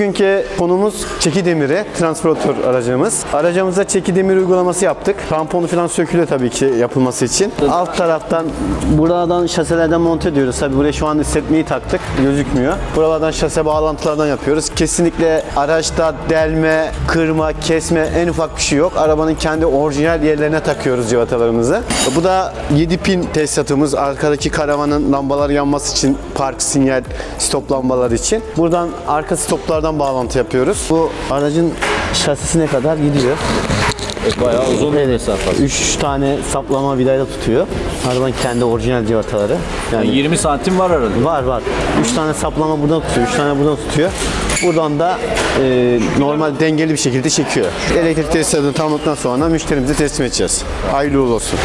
Bugünkü konumuz çeki demiri, transportör aracımız. Aracımıza çeki demiri uygulaması yaptık. Tamponu falan sökülüyor tabii ki yapılması için. Alt taraftan buradan şaselerden monte ediyoruz. Tabii buraya şu an hissetmeyi taktık. Gözükmüyor. Buralardan şase bağlantılardan yapıyoruz. Kesinlikle araçta delme, kırma, kesme en ufak bir şey yok. Arabanın kendi orijinal yerlerine takıyoruz civatalarımızı. Bu da 7 pin tesisatımız. Arkadaki karavanın lambalar yanması için park sinyal stop lambaları için. Buradan arka stoplardan bağlantı yapıyoruz. Bu aracın şasisine kadar gidiyor. Bayağı uzun bir mesafe. 3 tane saplama vidayla tutuyor. Arabanın kendi orijinal civataları. Yani Yani 20 santim var arada. var var. 3 tane saplama buradan tutuyor, 3 tane buradan tutuyor. Buradan da e, normal dengeli bir şekilde çekiyor. Elektrik tesisatını tamamladıktan sonra müşterimize teslim edeceğiz. Hayırlı olsun.